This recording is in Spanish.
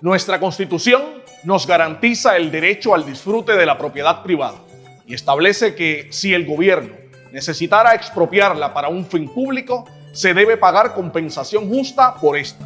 Nuestra Constitución nos garantiza el derecho al disfrute de la propiedad privada y establece que si el gobierno necesitara expropiarla para un fin público, se debe pagar compensación justa por esta.